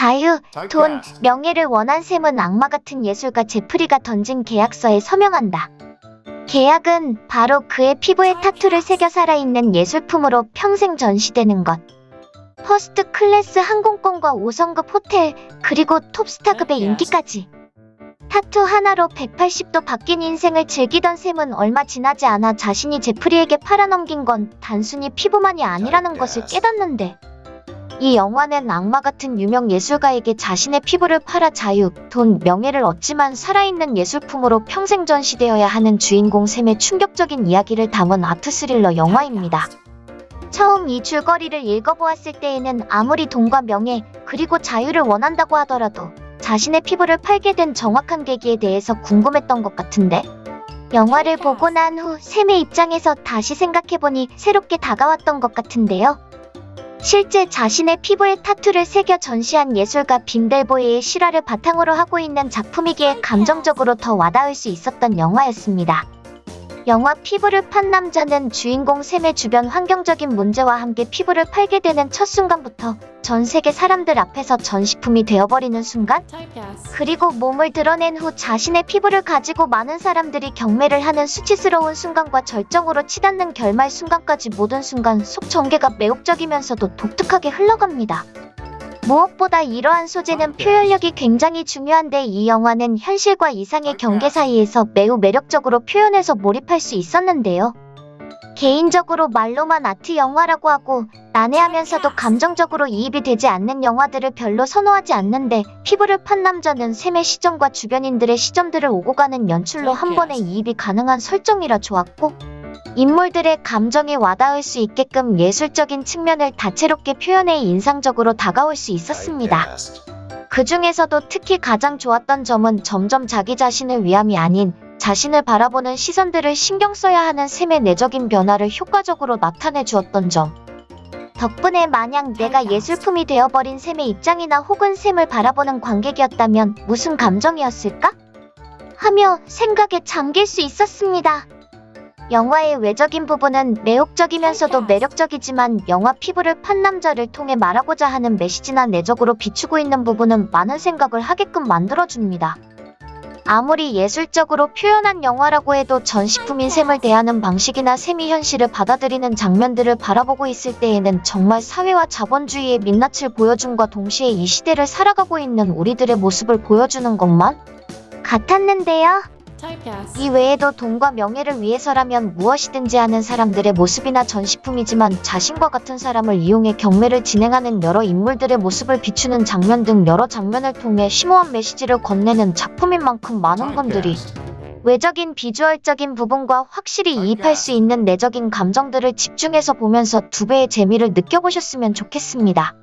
자유, 돈, 명예를 원한 샘은 악마 같은 예술가 제프리가 던진 계약서에 서명한다. 계약은 바로 그의 피부에 타투를 새겨 살아있는 예술품으로 평생 전시되는 것. first class 항공권과 5성급 호텔, 그리고 톱스타급의 인기까지. 타투 하나로 180도 바뀐 인생을 즐기던 샘은 얼마 지나지 않아 자신이 제프리에게 팔아넘긴 건 단순히 피부만이 아니라는 것을 깨닫는데 이 영화는 악마 같은 유명 예술가에게 자신의 피부를 팔아 자유, 돈, 명예를 얻지만 살아있는 예술품으로 평생 전시되어야 하는 주인공 샘의 충격적인 이야기를 담은 아트 스릴러 영화입니다. 처음 이 줄거리를 읽어보았을 때에는 아무리 돈과 명예, 그리고 자유를 원한다고 하더라도 자신의 피부를 팔게 된 정확한 계기에 대해서 궁금했던 것 같은데 영화를 보고 난 후 샘의 입장에서 다시 생각해보니 새롭게 다가왔던 것 같은데요. 실제 자신의 피부에 타투를 새겨 전시한 예술가 빈델보이의 실화를 바탕으로 하고 있는 작품이기에 감정적으로 더 와닿을 수 있었던 영화였습니다. 영화 피부를 판 남자는 주인공 샘의 주변 환경적인 문제와 함께 피부를 팔게 되는 첫 순간부터 전 세계 사람들 앞에서 전시품이 되어버리는 순간 그리고 몸을 드러낸 후 자신의 피부를 가지고 많은 사람들이 경매를 하는 수치스러운 순간과 절정으로 치닫는 결말 순간까지 모든 순간 속 전개가 매혹적이면서도 독특하게 흘러갑니다. 무엇보다 이러한 소재는 표현력이 굉장히 중요한데 이 영화는 현실과 이상의 경계 사이에서 매우 매력적으로 표현해서 몰입할 수 있었는데요. 개인적으로 말로만 아트 영화라고 하고 난해하면서도 감정적으로 이입이 되지 않는 영화들을 별로 선호하지 않는데 피부를 판 남자는 샘의 시점과 주변인들의 시점들을 오고 가는 연출로 한 번에 이입이 가능한 설정이라 좋았고 인물들의 감정에 와닿을 수 있게끔 예술적인 측면을 다채롭게 표현해 인상적으로 다가올 수 있었습니다. 그 중에서도 특히 가장 좋았던 점은 점점 자기 자신을 위함이 아닌 자신을 바라보는 시선들을 신경 써야 하는 샘의 내적인 변화를 효과적으로 나타내 주었던 점. 덕분에 만약 내가 예술품이 되어버린 샘의 입장이나 혹은 샘을 바라보는 관객이었다면 무슨 감정이었을까? 하며 생각에 잠길 수 있었습니다. 영화의 외적인 부분은 매혹적이면서도 매력적이지만 영화 피부를 판 남자를 통해 말하고자 하는 메시지나 내적으로 비추고 있는 부분은 많은 생각을 하게끔 만들어줍니다. 아무리 예술적으로 표현한 영화라고 해도 전시품인 샘을 대하는 방식이나 샘이 현실을 받아들이는 장면들을 바라보고 있을 때에는 정말 사회와 자본주의의 민낯을 보여줌과 동시에 이 시대를 살아가고 있는 우리들의 모습을 보여주는 것만 같았는데요. 이 외에도 돈과 명예를 위해서라면 무엇이든지 하는 사람들의 모습이나 전시품이지만 자신과 같은 사람을 이용해 경매를 진행하는 여러 인물들의 모습을 비추는 장면 등 여러 장면을 통해 심오한 메시지를 건네는 작품인 만큼 많은 분들이 외적인 비주얼적인 부분과 확실히 이입할 수 있는 내적인 감정들을 집중해서 보면서 두 배의 재미를 느껴보셨으면 좋겠습니다.